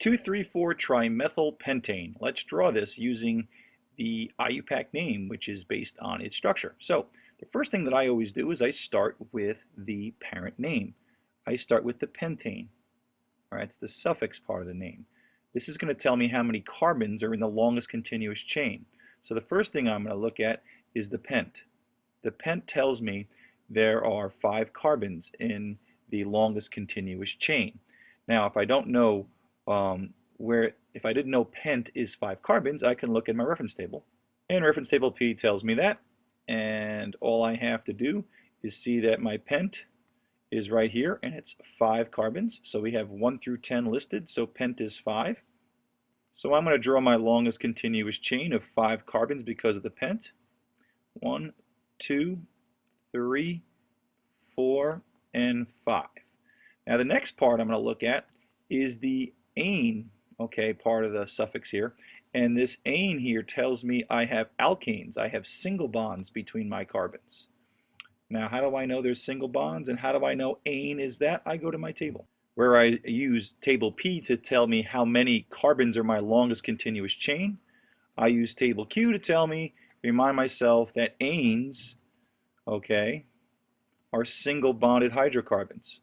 2,3,4-trimethylpentane. Let's draw this using the IUPAC name, which is based on its structure. So the first thing that I always do is I start with the parent name. I start with the pentane. All right, it's the suffix part of the name. This is going to tell me how many carbons are in the longest continuous chain. So the first thing I'm going to look at is the pent. The pent tells me there are five carbons in the longest continuous chain. Now, if I don't know um, where, if I didn't know pent is five carbons, I can look at my reference table. And reference table P tells me that. And all I have to do is see that my pent is right here, and it's five carbons. So we have one through 10 listed, so pent is five. So I'm going to draw my longest continuous chain of five carbons because of the pent. One, two, three, four, and five. Now the next part I'm going to look at is the ane, okay, part of the suffix here. And this ane here tells me I have alkanes. I have single bonds between my carbons. Now how do I know there's single bonds and how do I know ane is that? I go to my table where I use table P to tell me how many carbons are my longest continuous chain. I use table Q to tell me, remind myself that anes, okay, are single bonded hydrocarbons.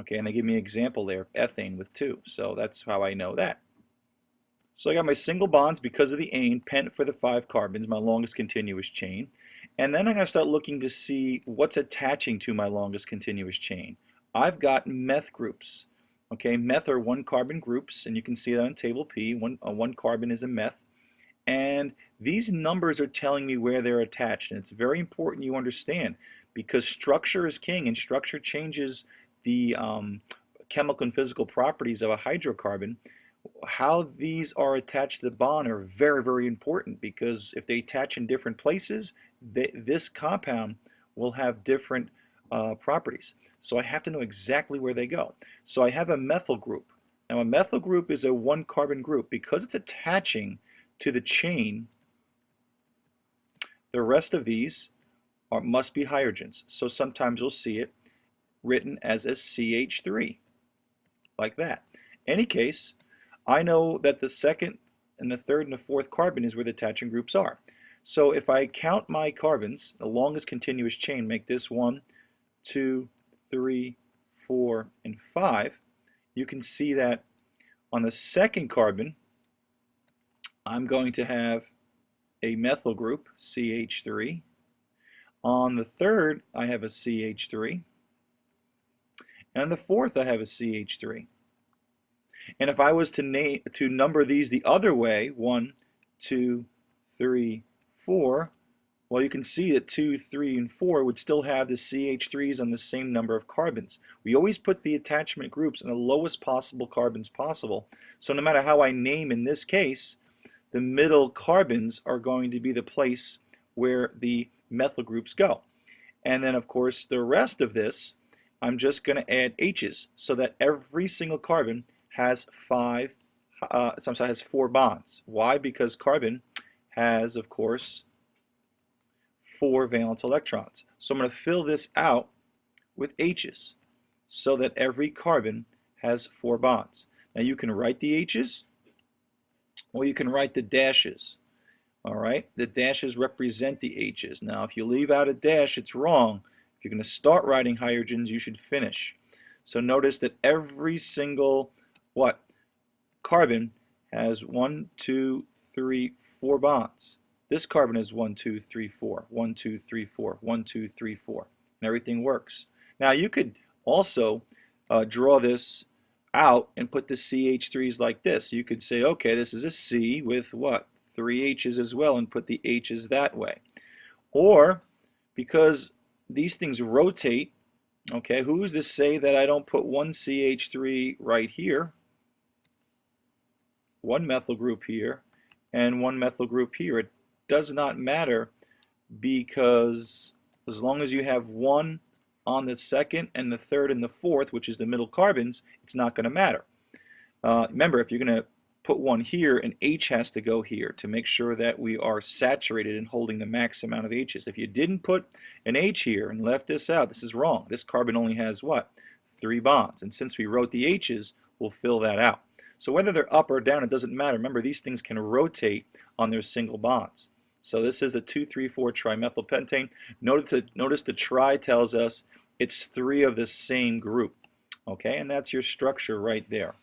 Okay, and they give me an example there ethane with two. So that's how I know that. So I got my single bonds because of the ane, pent for the five carbons, my longest continuous chain. And then I'm going to start looking to see what's attaching to my longest continuous chain. I've got meth groups. Okay, meth are one carbon groups, and you can see that on table P. One, uh, one carbon is a meth. And these numbers are telling me where they're attached. And it's very important you understand because structure is king and structure changes the um, chemical and physical properties of a hydrocarbon, how these are attached to the bond are very, very important because if they attach in different places, they, this compound will have different uh, properties. So I have to know exactly where they go. So I have a methyl group. Now a methyl group is a one carbon group. Because it's attaching to the chain, the rest of these are, must be hydrogens. So sometimes you'll see it written as a CH3, like that. Any case, I know that the second and the third and the fourth carbon is where the attaching groups are. So if I count my carbons, the longest continuous chain, make this one, two, three, four, and five, you can see that on the second carbon, I'm going to have a methyl group, CH3. On the third, I have a CH3. And the fourth, I have a CH3. And if I was to name to number these the other way, one, two, three, four, well, you can see that 2, 3, and 4 would still have the CH3s on the same number of carbons. We always put the attachment groups in the lowest possible carbons possible. So no matter how I name in this case, the middle carbons are going to be the place where the methyl groups go. And then, of course, the rest of this, I'm just going to add H's so that every single carbon has five, uh, sometimes has four bonds. Why? Because carbon has, of course, four valence electrons. So I'm going to fill this out with H's so that every carbon has four bonds. Now you can write the H's or you can write the dashes. All right, the dashes represent the H's. Now if you leave out a dash, it's wrong. If you're going to start writing hydrogens, you should finish. So notice that every single, what, carbon has one, two, three, four bonds. This carbon is 1, 2, 3, 4, 1, 2, 3, 4, 1, 2, 3, 4, and everything works. Now you could also uh, draw this out and put the CH3s like this. You could say, okay, this is a C with what? Three H's as well and put the H's that way. Or, because these things rotate, okay, who's to say that I don't put one CH3 right here, one methyl group here, and one methyl group here. It does not matter because as long as you have one on the second and the third and the fourth, which is the middle carbons, it's not going to matter. Uh, remember, if you're going to put one here and H has to go here to make sure that we are saturated and holding the max amount of H's. If you didn't put an H here and left this out, this is wrong. This carbon only has what? Three bonds. And since we wrote the H's, we'll fill that out. So whether they're up or down, it doesn't matter. Remember, these things can rotate on their single bonds. So this is a 2,3,4 trimethylpentane. Notice the, notice the tri tells us it's three of the same group. Okay, and that's your structure right there.